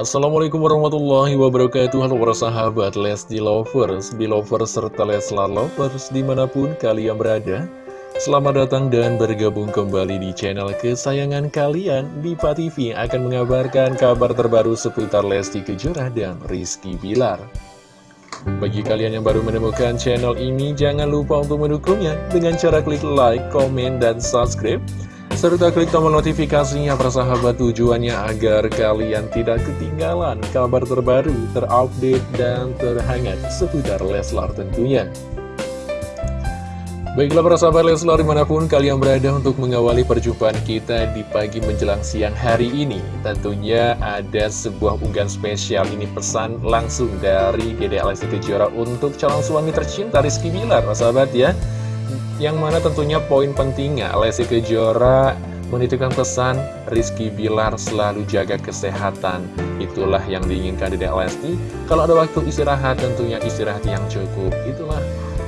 Assalamualaikum warahmatullahi wabarakatuh. Halo para sahabat Lesti Lovers, Belovers, serta Leslar Lovers di mana pun kalian berada. Selamat datang dan bergabung kembali di channel kesayangan kalian. Diva TV akan mengabarkan kabar terbaru seputar Lesti Kejora dan Rizky Bilar. Bagi kalian yang baru menemukan channel ini Jangan lupa untuk mendukungnya. Dengan cara klik like, komen, dan subscribe serta klik tombol notifikasinya persahabat tujuannya agar kalian tidak ketinggalan kabar terbaru, terupdate, dan terhangat seputar Leslar tentunya. Baiklah para sahabat Leslar di mana pun kalian berada untuk mengawali perjumpaan kita di pagi menjelang siang hari ini Tentunya ada sebuah unggahan spesial ini pesan langsung dari Dede Alessi Kejora untuk calon suami tercinta Rizky Bilar para sahabat ya yang mana tentunya poin pentingnya Lesti Kejora menitipkan pesan Rizky Bilar selalu jaga kesehatan. Itulah yang diinginkan Dedek Lesti. Kalau ada waktu istirahat tentunya istirahat yang cukup. Itulah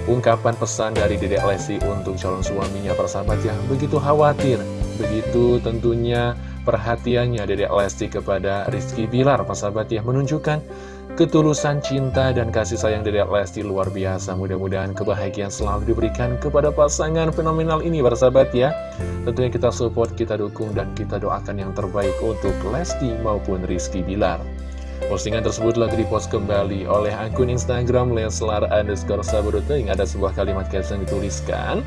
ungkapan pesan dari Dedek Lesti untuk calon suaminya persahabat yang begitu khawatir Begitu tentunya perhatiannya Dedek Lesti kepada Rizky Bilar persahabat yang menunjukkan Ketulusan cinta dan kasih sayang dari Lesti luar biasa. Mudah-mudahan kebahagiaan selalu diberikan kepada pasangan fenomenal ini bersahabat ya. Tentunya kita support, kita dukung, dan kita doakan yang terbaik untuk Lesti maupun Rizky Bilar. Postingan tersebut lagi dipost kembali oleh akun Instagram Leslar underscore Saburuting Ada sebuah kalimat caption dituliskan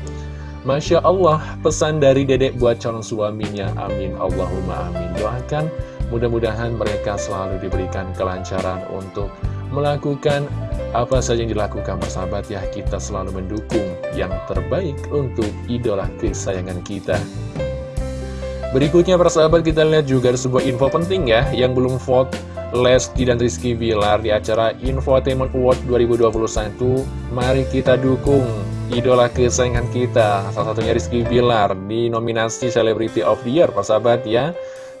Masya Allah, pesan dari dedek buat calon suaminya, amin. Allahumma amin. Doakan Mudah-mudahan mereka selalu diberikan kelancaran untuk melakukan apa saja yang dilakukan persahabat ya. Kita selalu mendukung yang terbaik untuk idola kesayangan kita. Berikutnya persahabat kita lihat juga ada sebuah info penting ya Yang belum vote. Lesti dan Rizky Bilar di acara Infotainment Award 2021 Mari kita dukung idola kesayangan kita Salah satunya Rizky Bilar di nominasi Celebrity of the Year persahabat ya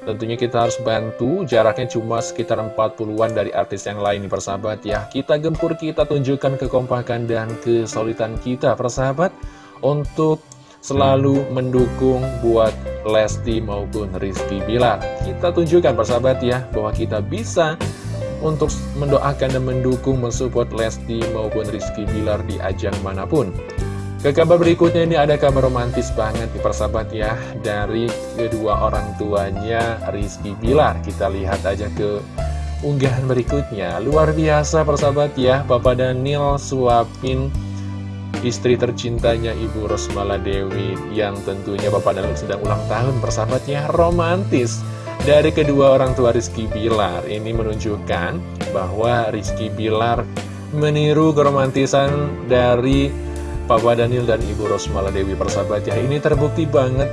Tentunya kita harus bantu, jaraknya cuma sekitar 40-an dari artis yang lain nih persahabat ya. Kita gempur, kita tunjukkan kekompakan dan kesulitan kita persahabat untuk selalu mendukung buat Lesti maupun Rizky Bilar. Kita tunjukkan persahabat ya, bahwa kita bisa untuk mendoakan dan mendukung mensupport Lesti maupun Rizky Bilar di ajang mana pun. Ke kabar berikutnya ini ada kabar romantis banget di persahabat ya Dari kedua orang tuanya Rizky Bilar. Kita lihat aja ke unggahan berikutnya. Luar biasa persahabat ya Bapak Daniel suapin istri tercintanya Ibu Rosmala Dewi Yang tentunya Bapak Daniel sedang ulang tahun persahabatnya Romantis dari kedua orang tua Rizky Bilar. Ini menunjukkan bahwa Rizky Bilar meniru keromantisan dari Papa Daniel dan Ibu Rosmala Dewi persahabat ya Ini terbukti banget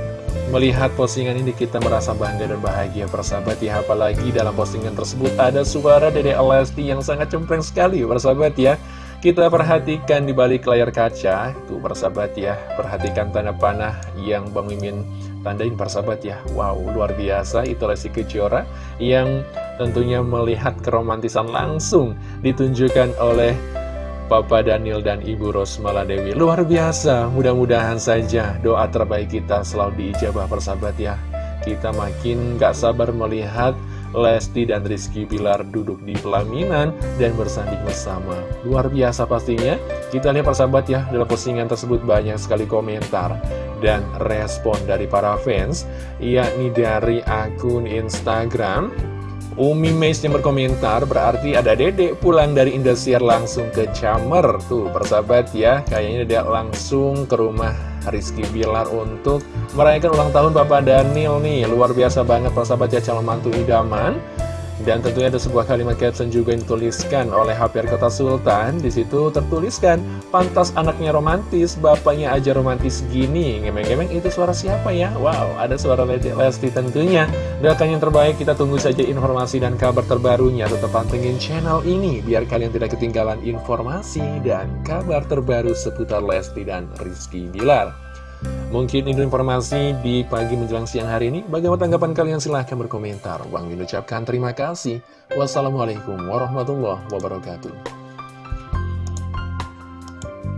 melihat postingan ini kita merasa bangga dan bahagia persahabat ya Apalagi dalam postingan tersebut ada suara Dede Lesti yang sangat cempreng sekali persahabat ya. Kita perhatikan di balik layar kaca Tuh persahabat ya. Perhatikan tanda panah yang Bang Mimin tandain persahabat ya. Wow luar biasa. Itu Lesti Kejora Yang tentunya melihat keromantisan langsung ditunjukkan oleh Papa Daniel dan Ibu Rosmala Dewi. Luar biasa, mudah-mudahan saja doa terbaik kita selalu diijabah persahabat ya. Kita makin gak sabar melihat Lesti dan Rizky Bilar duduk di pelaminan dan bersanding bersama. Luar biasa pastinya. Kita lihat persahabat ya, dalam postingan tersebut banyak sekali komentar dan respon dari para fans Yakni dari akun Instagram Umi Meis yang berkomentar berarti ada dedek pulang dari Indosiar langsung ke Camer. Tuh persahabat ya kayaknya dia langsung ke rumah Rizky Bilar untuk merayakan ulang tahun Bapak Daniel nih. Luar biasa banget persahabat ya calon mantu idaman dan tentunya ada sebuah kalimat caption juga yang dituliskan oleh HPR Kota Sultan. Di situ tertuliskan, pantas anaknya romantis, bapaknya aja romantis gini. Ngemeng-ngemeng itu suara siapa ya? Wow, ada suara Lesti tentunya. Doakan yang terbaik, kita tunggu saja informasi dan kabar terbarunya. Tetap pantengin channel ini, biar kalian tidak ketinggalan informasi dan kabar terbaru seputar Lesti dan Rizky Bilar. Mungkin itu informasi di pagi menjelang siang hari ini. Bagaimana tanggapan kalian? Silahkan berkomentar. Bang Min ucapkan terima kasih. Wassalamualaikum warahmatullahi wabarakatuh.